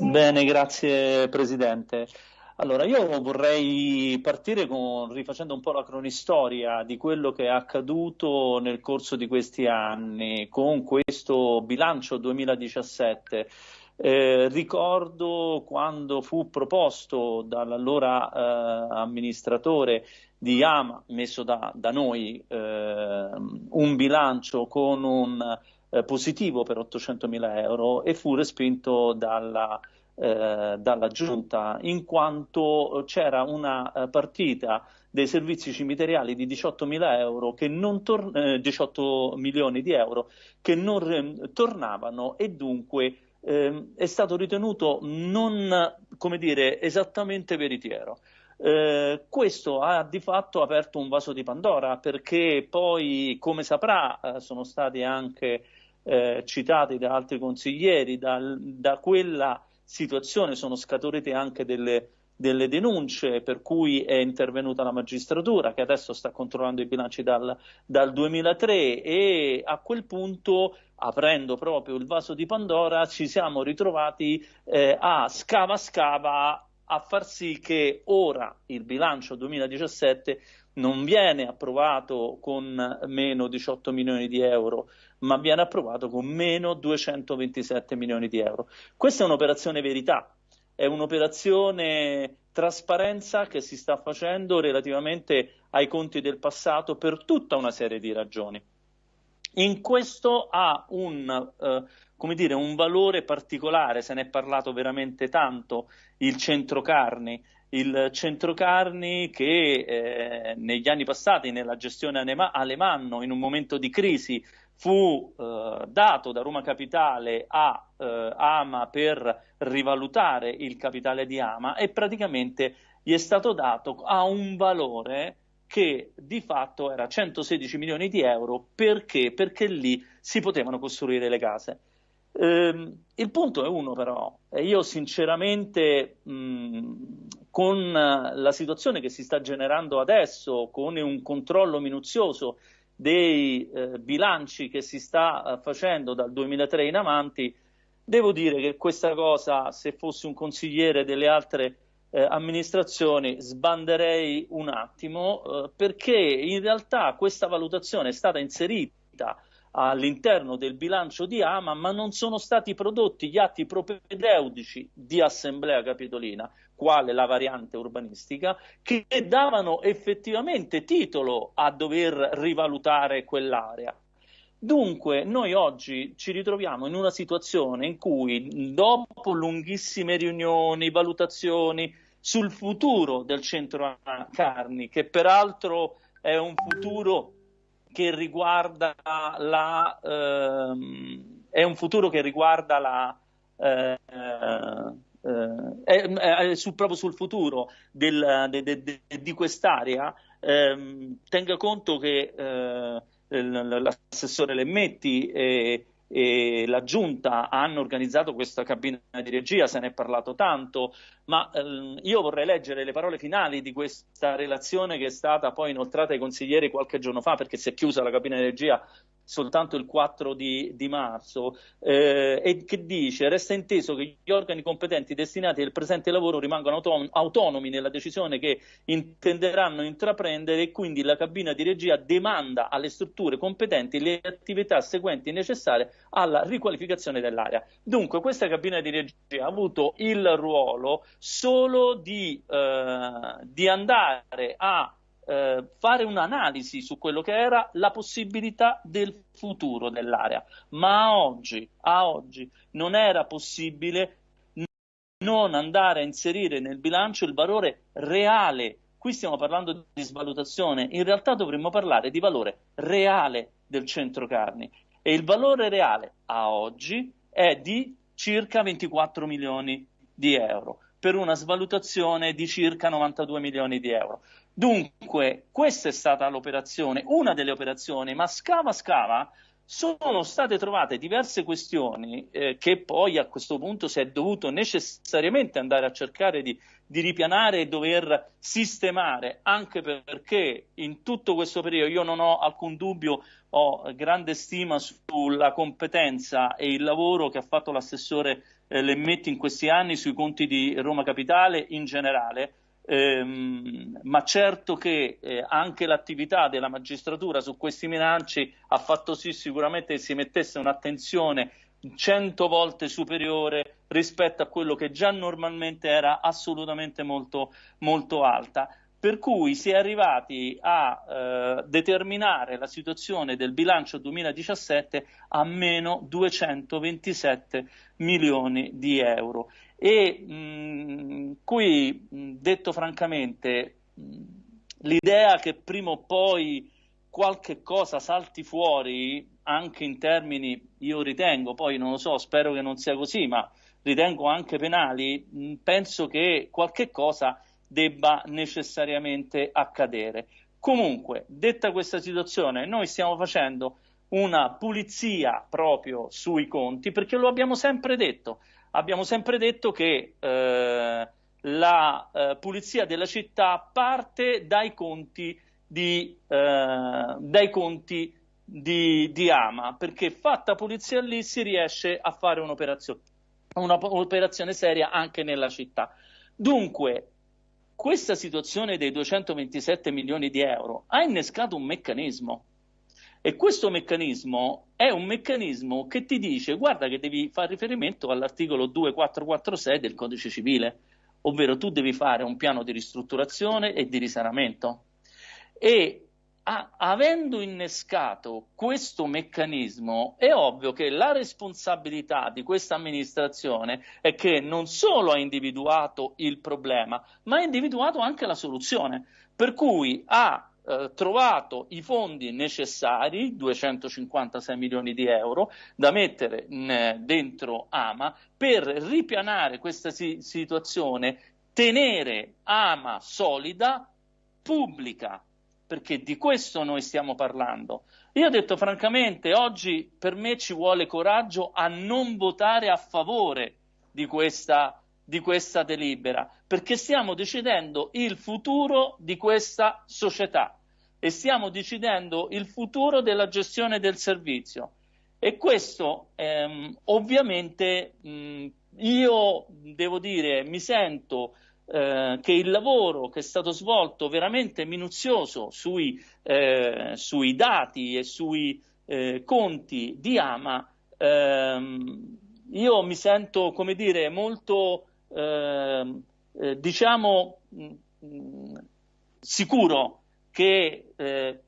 Bene, grazie Presidente. Allora, io vorrei partire con, rifacendo un po' la cronistoria di quello che è accaduto nel corso di questi anni con questo bilancio 2017. Eh, ricordo quando fu proposto dall'allora eh, amministratore di Ama, messo da, da noi, eh, un bilancio con un eh, positivo per 800 mila euro e fu respinto dalla, eh, dalla giunta in quanto c'era una eh, partita dei servizi cimiteriali di 18 mila euro tor- 18 eh, milioni di euro che non tornavano e dunque ehm, è stato ritenuto non come dire esattamente veritiero. Eh, questo ha di fatto aperto un vaso di Pandora perché poi, come saprà, eh, sono stati anche eh, citati da altri consiglieri, da, da, quella situazione sono scaturite anche delle, delle, denunce per cui è intervenuta la magistratura che adesso sta controllando i bilanci dal, dal 2003 e a quel punto aprendo proprio il vaso di Pandora ci siamo ritrovati eh, a scava scava a far sì che ora il bilancio 2017 non viene approvato con meno 18 milioni di euro, ma viene approvato con meno 227 milioni di euro. Questa è un'operazione verità, è un'operazione trasparenza che si sta facendo relativamente ai conti del passato per tutta una serie di ragioni. In questo ha un, eh, come dire, un valore particolare, se ne è parlato veramente tanto, il centro carni, il centro carni che eh, negli anni passati nella gestione Alemanno in un momento di crisi fu eh, dato da Roma Capitale a eh, Ama per rivalutare il capitale di Ama e praticamente gli è stato dato a un valore che di fatto era 116 milioni di euro perché? Perché lì si potevano costruire le case. Ehm, il punto è uno però, io sinceramente mh, con la situazione che si sta generando adesso, con un controllo minuzioso dei eh, bilanci che si sta eh, facendo dal 2003 in avanti, devo dire che questa cosa, se fossi un consigliere delle altre eh, amministrazioni sbanderei un attimo eh, perché in realtà questa valutazione è stata inserita all'interno del bilancio di Ama, ma non sono stati prodotti gli atti propedeutici di Assemblea Capitolina, quale la variante urbanistica, che davano effettivamente titolo a dover rivalutare quell'area. Dunque, noi oggi ci ritroviamo in una situazione in cui, dopo lunghissime riunioni, valutazioni sul futuro del centro Carni, che peraltro è un futuro che riguarda la, ehm, è un futuro che riguarda la, eh, eh, è, è su, proprio sul futuro del, de, de, de, di quest'area, ehm, tenga conto che eh, l'assessore Lemmetti e, e la giunta hanno organizzato questa cabina di regia, se ne è parlato tanto, ma ehm, io vorrei leggere le parole finali di questa relazione che è stata poi inoltrata ai consiglieri qualche giorno fa, perché si è chiusa la cabina di regia soltanto il 4 di, di marzo, eh, e che dice resta inteso che gli organi competenti destinati al presente lavoro rimangano auton autonomi nella decisione che intenderanno intraprendere e quindi la cabina di regia demanda alle strutture competenti le attività seguenti necessarie alla riqualificazione dell'area. Dunque questa cabina di regia ha avuto il ruolo solo di, eh, di andare a eh, fare un'analisi su quello che era la possibilità del futuro dell'area, ma a oggi, a oggi non era possibile non andare a inserire nel bilancio il valore reale. Qui stiamo parlando di svalutazione, in realtà dovremmo parlare di valore reale del centro carni e il valore reale a oggi è di circa 24 milioni di euro per una svalutazione di circa 92 milioni di euro. Dunque, questa è stata l'operazione, una delle operazioni, ma scava scava sono state trovate diverse questioni eh, che poi a questo punto si è dovuto necessariamente andare a cercare di, di, ripianare e dover sistemare, anche perché in tutto questo periodo io non ho alcun dubbio, ho grande stima sulla competenza e il lavoro che ha fatto l'assessore eh, le metti in questi anni sui conti di Roma Capitale in generale, ehm, ma certo che eh, anche l'attività della magistratura su questi bilanci ha fatto sì sicuramente che si mettesse un'attenzione cento volte superiore rispetto a quello che già normalmente era assolutamente molto, molto alta per cui si è arrivati a eh, determinare la situazione del bilancio 2017 a meno 227 milioni di euro. E mh, qui, mh, detto francamente, l'idea che prima o poi qualche cosa salti fuori, anche in termini, io ritengo, poi non lo so, spero che non sia così, ma ritengo anche penali, penso che qualche cosa debba necessariamente accadere. Comunque, detta questa situazione, noi stiamo facendo una pulizia proprio sui conti perché lo abbiamo sempre detto. Abbiamo sempre detto che eh, la eh, pulizia della città parte dai conti di, eh, dai conti di, di Ama, perché fatta pulizia lì si riesce a fare un'operazione, un'operazione seria anche nella città. Dunque, questa situazione dei 227 milioni di euro ha innescato un meccanismo e questo meccanismo è un meccanismo che ti dice guarda che devi fare riferimento all'articolo 2446 del codice civile, ovvero tu devi fare un piano di ristrutturazione e di risanamento. E a, avendo innescato questo meccanismo, è ovvio che la responsabilità di questa amministrazione è che non solo ha individuato il problema, ma ha individuato anche la soluzione. Per cui ha eh, trovato i fondi necessari, 256 milioni di euro, da mettere in, dentro AMA per ripianare questa si- situazione, tenere AMA solida, pubblica, perché di questo noi stiamo parlando. Io ho detto francamente, oggi per me ci vuole coraggio a non votare a favore di questa, di questa delibera, perché stiamo decidendo il futuro di questa società e stiamo decidendo il futuro della gestione del servizio. E questo ehm, ovviamente mh, io devo dire mi sento eh, che il lavoro che è stato svolto veramente minuzioso sui, eh, sui dati e sui eh, conti di Ama, ehm, io mi sento, come dire, molto, ehm, eh, diciamo, mh, mm, sicuro che eh,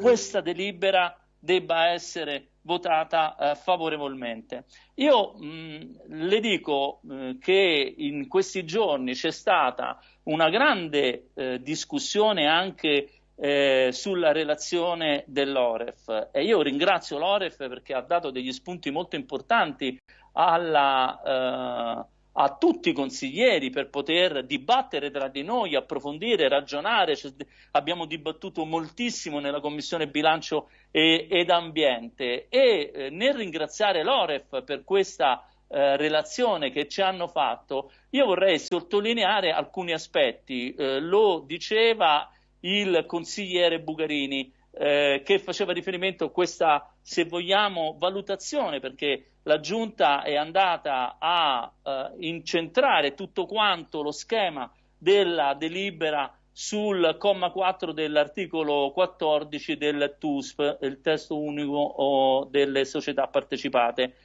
questa delibera debba essere votata eh, favorevolmente. Io mh, le dico eh, che in questi giorni c'è stata una grande eh, discussione anche eh, sulla relazione dell'Oref e io ringrazio l'Oref perché ha dato degli spunti molto importanti alla eh, a tutti i consiglieri per poter dibattere tra di noi, approfondire, ragionare. Cioè, abbiamo dibattuto moltissimo nella Commissione Bilancio e, ed Ambiente e eh, nel ringraziare l'Oref per questa eh, relazione che ci hanno fatto, io vorrei sottolineare alcuni aspetti. Eh, lo diceva il consigliere Bugarini. Eh, che faceva riferimento a questa, se vogliamo, valutazione, perché la Giunta è andata a eh, incentrare tutto quanto lo schema della delibera sul comma 4 dell'articolo 14 del TUSP, il testo unico delle società partecipate.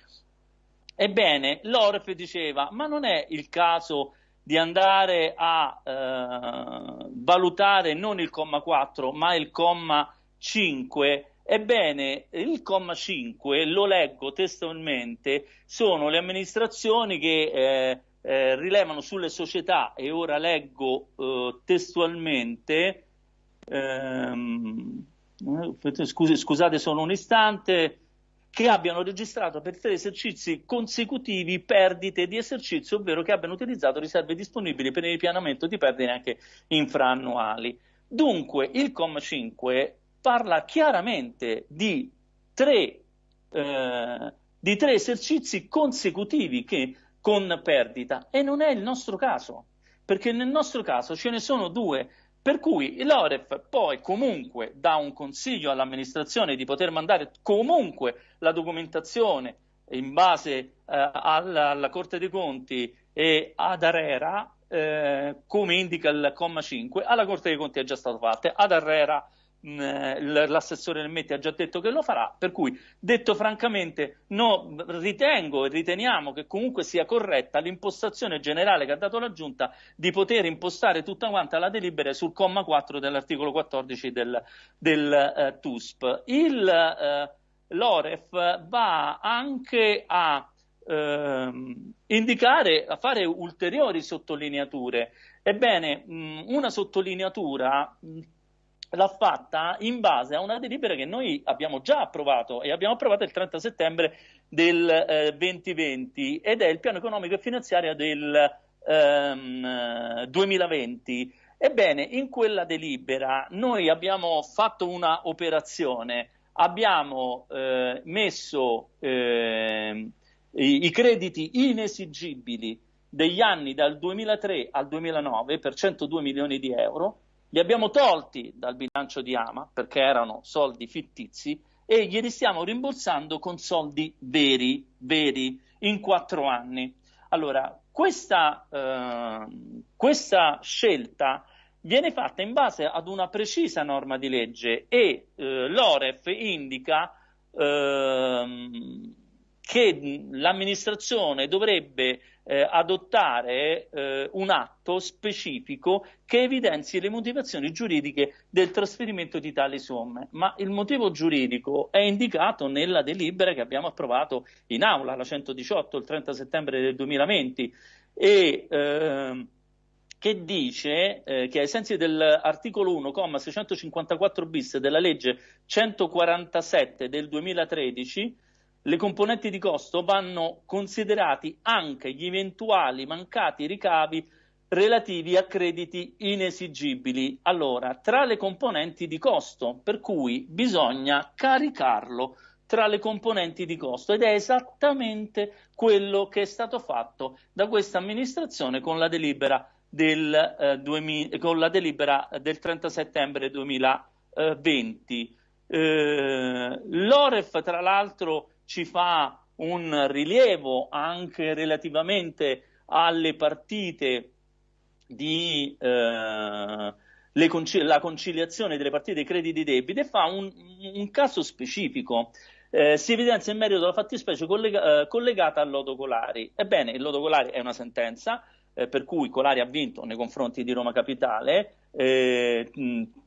Ebbene, l'Oref diceva, ma non è il caso di andare a eh, valutare non il comma 4, ma il comma 5 Ebbene, il comma 5, lo leggo testualmente, sono le amministrazioni che eh, eh, rilevano sulle società, e ora leggo eh, testualmente, ehm, scusi, scusate solo un istante, che abbiano registrato per tre esercizi consecutivi perdite di esercizio, ovvero che abbiano utilizzato riserve disponibili per il ripianamento di perdite anche infraannuali. Dunque, il comma 5 parla chiaramente di tre, eh, di tre esercizi consecutivi che, con perdita. E non è il nostro caso, perché nel nostro caso ce ne sono due, per cui l'Oref poi comunque dà un consiglio all'amministrazione di poter mandare comunque la documentazione in base eh, alla, alla, Corte dei Conti e ad Arera, eh, come indica il comma 5, alla Corte dei Conti è già stato fatto, ad Arera l'assessore del Metti ha già detto che lo farà, per cui detto francamente no, ritengo e riteniamo che comunque sia corretta l'impostazione generale che ha dato la Giunta di poter impostare tutta quanta la delibera sul comma 4 dell'articolo 14 del, del eh, TUSP. Il, eh, L'OREF va anche a ehm, indicare, a fare ulteriori sottolineature. Ebbene, mh, una sottolineatura mh, l'ha fatta in base a una delibera che noi abbiamo già approvato e abbiamo approvato il 30 settembre del eh, 2020 ed è il piano economico e finanziario del ehm, 2020. Ebbene, in quella delibera noi abbiamo fatto una operazione, abbiamo eh, messo eh, i, i crediti inesigibili degli anni dal 2003 al 2009 per 102 milioni di euro li abbiamo tolti dal bilancio di Ama perché erano soldi fittizi e glieli stiamo rimborsando con soldi veri, veri, in quattro anni. Allora, questa, eh, questa scelta viene fatta in base ad una precisa norma di legge e eh, l'OREF indica eh, che l'amministrazione dovrebbe eh, adottare eh, un atto specifico che evidenzi le motivazioni giuridiche del trasferimento di tali somme, ma il motivo giuridico è indicato nella delibera che abbiamo approvato in aula, la 118, il 30 settembre del 2020 e eh, che dice eh, che ai sensi dell'articolo 1,654 bis della legge 147 del 2013 le componenti di costo vanno considerati anche gli eventuali mancati ricavi relativi a crediti inesigibili. Allora, tra le componenti di costo, per cui bisogna caricarlo tra le componenti di costo ed è esattamente quello che è stato fatto da questa amministrazione con la delibera del, eh, 2000, con la delibera del 30 settembre 2020. Eh, L'Oref, tra l'altro, ci fa un rilievo anche relativamente alle partite di eh, concil- la conciliazione delle partite crediti debiti e fa un, un caso specifico. Eh, si evidenzia in merito alla fattispecie collega- eh, collegata al lodo Colari. Ebbene, il lodo Colari è una sentenza eh, per cui Colari ha vinto nei confronti di Roma Capitale, eh,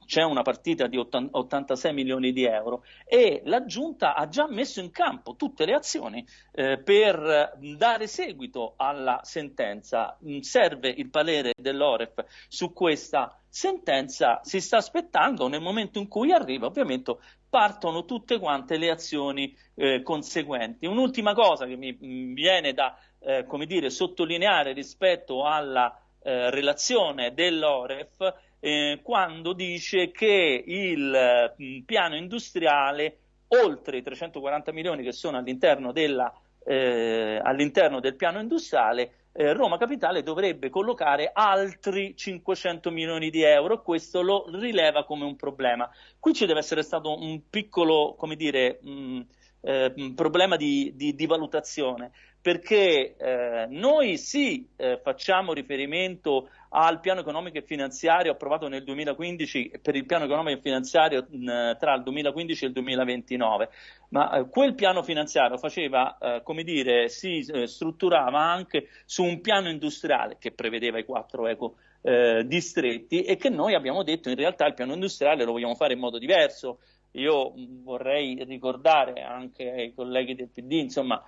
c'è una partita di 86 milioni di euro e la Giunta ha già messo in campo tutte le azioni eh, per dare seguito alla sentenza. Serve il parere dell'Oref su questa sentenza, si sta aspettando nel momento in cui arriva, ovviamente partono tutte quante le azioni eh, conseguenti. Un'ultima cosa che mi viene da eh, dire, sottolineare rispetto alla eh, relazione dell'Oref eh, quando dice che il mm, piano industriale, oltre i 340 milioni che sono all'interno, della, eh, all'interno del piano industriale, eh, Roma Capitale dovrebbe collocare altri 500 milioni di euro, questo lo rileva come un problema. Qui ci deve essere stato un piccolo, come dire, mh, mm, eh, problema di, di, di, valutazione, perché eh, noi sì eh, facciamo riferimento al piano economico e finanziario approvato nel 2015 per il piano economico e finanziario mh, tra il 2015 e il 2029, ma eh, quel piano finanziario faceva, eh, come dire, si eh, strutturava anche su un piano industriale che prevedeva i quattro eco distretti e che noi abbiamo detto in realtà il piano industriale lo vogliamo fare in modo diverso. Io vorrei ricordare anche ai colleghi del PD, insomma,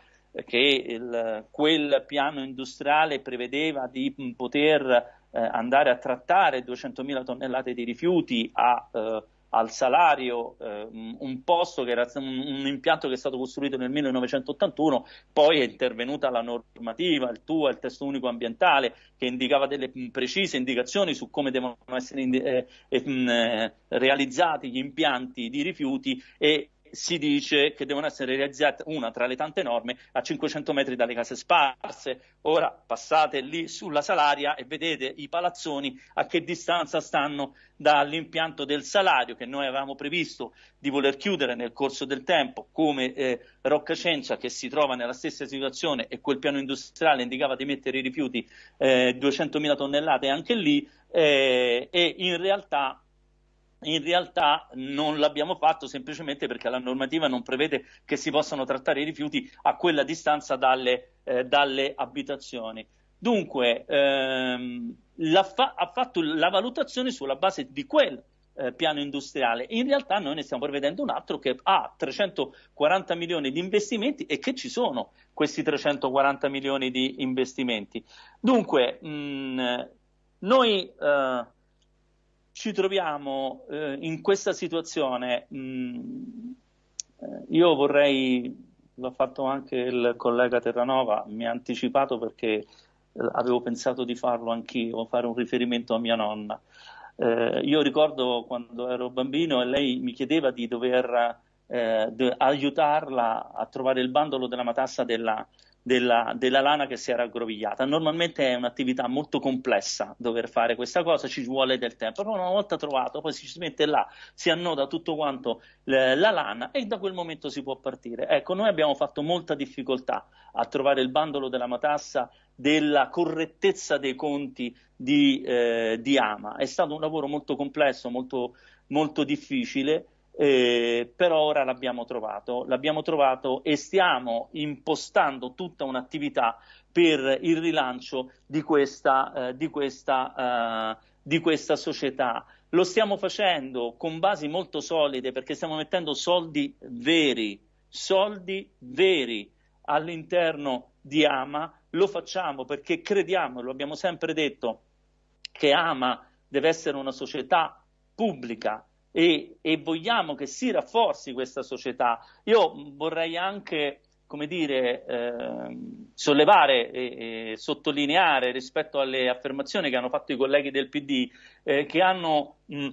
che il, quel piano industriale prevedeva di poter eh, andare a trattare 200.000 tonnellate di rifiuti a eh, al salario eh, un posto che era un, impianto che è stato costruito nel 1981, poi è intervenuta la normativa, il TUA, il testo unico ambientale, che indicava delle precise indicazioni su come devono essere eh, eh, realizzati gli impianti di rifiuti e si dice che devono essere realizzate una tra le tante norme a 500 metri dalle case sparse. Ora passate lì sulla Salaria e vedete i palazzoni a che distanza stanno dall'impianto del salario che noi avevamo previsto di voler chiudere nel corso del tempo, come eh, Roccacencia che si trova nella stessa situazione e quel piano industriale indicava di mettere i rifiuti eh, 200.000 tonnellate anche lì eh, e in realtà in realtà non l'abbiamo fatto semplicemente perché la normativa non prevede che si possano trattare i rifiuti a quella distanza dalle, eh, dalle abitazioni. Dunque, ehm, fa- ha fatto la valutazione sulla base di quel eh, piano industriale. In realtà noi ne stiamo prevedendo un altro che ha 340 milioni di investimenti e che ci sono questi 340 milioni di investimenti. Dunque, mh, noi eh, ci troviamo eh, in questa situazione, mh, mm, eh, io vorrei, l'ha fatto anche il collega Terranova, mi ha anticipato perché eh, avevo pensato di farlo anch'io, fare un riferimento a mia nonna. Eh, io ricordo quando ero bambino e lei mi chiedeva di dover eh, de- aiutarla a trovare il bandolo della matassa della, della, della, lana che si era aggrovigliata. Normalmente è un'attività molto complessa dover fare questa cosa, ci vuole del tempo, però una volta trovato poi si mette là, si annoda tutto quanto la lana e da quel momento si può partire. Ecco, noi abbiamo fatto molta difficoltà a trovare il bandolo della matassa della correttezza dei conti di, eh, di Ama. È stato un lavoro molto complesso, molto, molto difficile eh, però ora l'abbiamo trovato, l'abbiamo trovato e stiamo impostando tutta un'attività per il rilancio di questa, eh, di questa, uh, di questa società. Lo stiamo facendo con basi molto solide perché stiamo mettendo soldi veri, soldi veri all'interno di Ama, lo facciamo perché crediamo, lo abbiamo sempre detto, che Ama deve essere una società pubblica, e, e vogliamo che si rafforzi questa società. Io vorrei anche come dire, eh, sollevare e, e, sottolineare rispetto alle affermazioni che hanno fatto i colleghi del PD, eh, che hanno mh,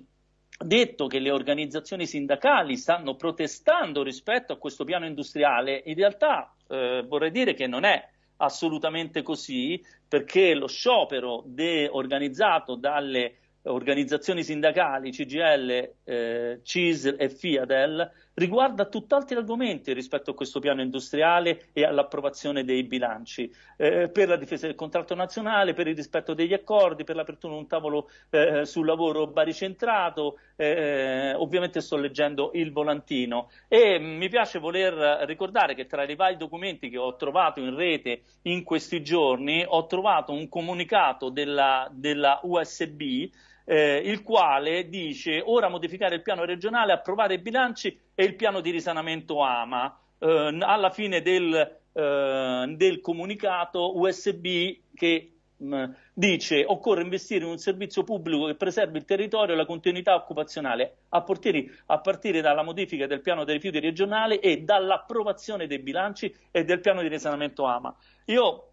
detto che le organizzazioni sindacali stanno protestando rispetto a questo piano industriale. In realtà eh, vorrei dire che non è assolutamente così, perché lo sciopero de- organizzato dalle organizzazioni sindacali, CGL, eh, CISL e FIADEL, riguarda tutt'altri argomenti rispetto a questo piano industriale e all'approvazione dei bilanci, eh, per la difesa del contratto nazionale, per il rispetto degli accordi, per l'apertura di un tavolo eh, sul lavoro baricentrato, eh, ovviamente sto leggendo il volantino. E mi piace voler ricordare che tra i vari documenti che ho trovato in rete in questi giorni ho trovato un comunicato della, della USB eh, il quale dice ora modificare il piano regionale, approvare i bilanci e il piano di risanamento AMA. Eh, alla fine del, eh, del comunicato USB che mh, mm, dice occorre investire in un servizio pubblico che preservi il territorio e la continuità occupazionale a partire, a partire dalla modifica del piano dei rifiuti regionale e dall'approvazione dei bilanci e del piano di risanamento AMA. Io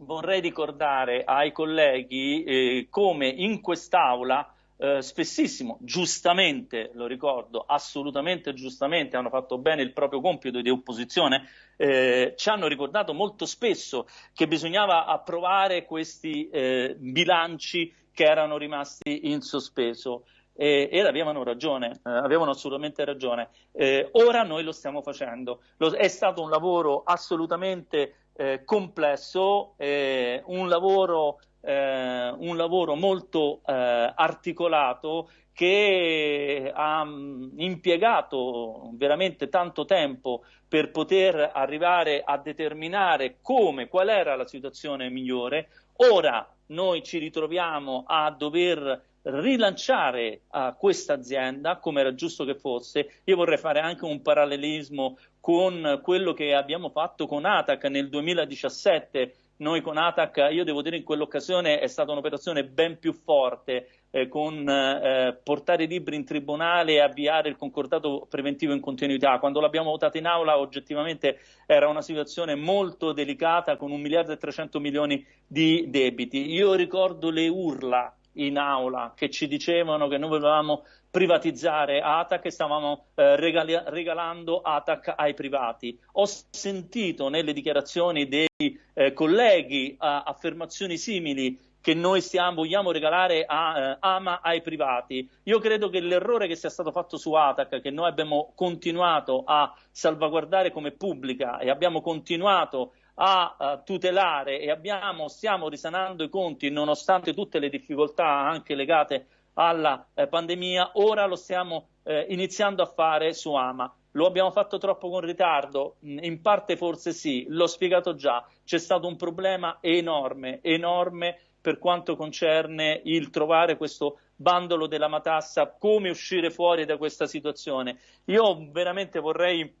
vorrei ricordare ai colleghi eh, come in quest'Aula eh, spessissimo, giustamente, lo ricordo, assolutamente giustamente, hanno fatto bene il proprio compito di opposizione, eh, ci hanno ricordato molto spesso che bisognava approvare questi eh, bilanci che erano rimasti in sospeso. ed avevano ragione, eh, avevano assolutamente ragione. Eh, ora noi lo stiamo facendo. Lo, è stato un lavoro assolutamente eh, complesso, eh, un, lavoro, eh, un, lavoro, molto eh, articolato che ha mm, impiegato veramente tanto tempo per poter arrivare a determinare come, qual era la situazione migliore. Ora noi ci ritroviamo a dover rilanciare uh, questa azienda come era giusto che fosse. Io vorrei fare anche un parallelismo con quello che abbiamo fatto con ATAC nel 2017. Noi con ATAC, io devo dire in quell'occasione è stata un'operazione ben più forte eh, con eh, portare i libri in tribunale e avviare il concordato preventivo in continuità. Quando l'abbiamo votato in aula oggettivamente era una situazione molto delicata con un miliardo e 300 milioni di debiti. Io ricordo le urla in aula che ci dicevano che noi volevamo privatizzare ATAC e stavamo eh, regali- regalando ATAC ai privati. Ho sentito nelle dichiarazioni dei eh, colleghi affermazioni simili che noi stiamo, vogliamo regalare a eh, Ama ai privati. Io credo che l'errore che sia stato fatto su Atac, che noi abbiamo continuato a salvaguardare come pubblica e abbiamo continuato a, tutelare e abbiamo, stiamo risanando i conti nonostante tutte le difficoltà anche legate alla eh, pandemia, ora lo stiamo eh, iniziando a fare su Ama. Lo abbiamo fatto troppo con ritardo? In parte forse sì, l'ho spiegato già, c'è stato un problema enorme, enorme per quanto concerne il trovare questo bandolo della matassa, come uscire fuori da questa situazione. Io veramente vorrei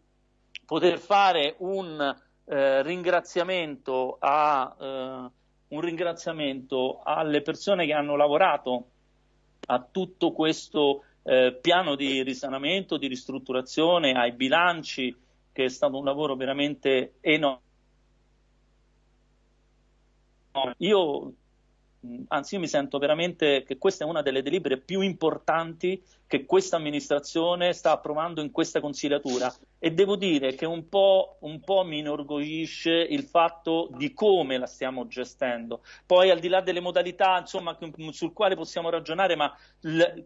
poter fare un eh, ringraziamento, a, eh, un ringraziamento alle persone che hanno lavorato a tutto questo eh, piano di risanamento, di ristrutturazione, ai bilanci, che è stato un lavoro veramente enorme. Io anzi io mi sento veramente che questa è una delle delibere più importanti che questa amministrazione sta approvando in questa consigliatura e devo dire che un po', un po', mi inorgoglisce il fatto di come la stiamo gestendo. Poi al di là delle modalità insomma, sul quale possiamo ragionare, ma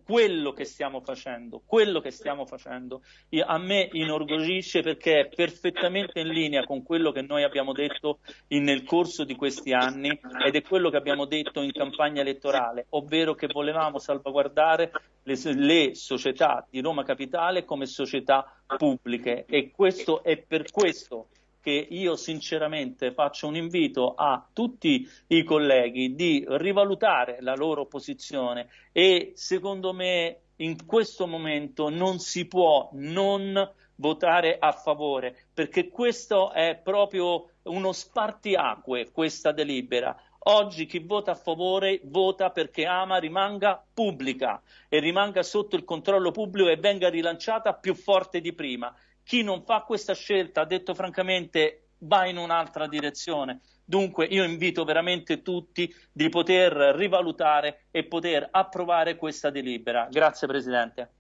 quello che stiamo facendo, quello che stiamo facendo a me inorgoglisce perché è perfettamente in linea con quello che noi abbiamo detto in, nel corso di questi anni ed è quello che abbiamo detto in campagna elettorale, ovvero che volevamo salvaguardare le, le società di Roma Capitale come società pubbliche. E questo è per questo che io sinceramente faccio un invito a tutti i colleghi di rivalutare la loro posizione e secondo me in questo momento non si può non votare a favore perché questo è proprio uno spartiacque questa delibera Oggi chi vota a favore vota perché Ama rimanga pubblica e rimanga sotto il controllo pubblico e venga rilanciata più forte di prima. Chi non fa questa scelta, detto francamente, va in un'altra direzione. Dunque io invito veramente tutti di poter rivalutare e poter approvare questa delibera. Grazie Presidente.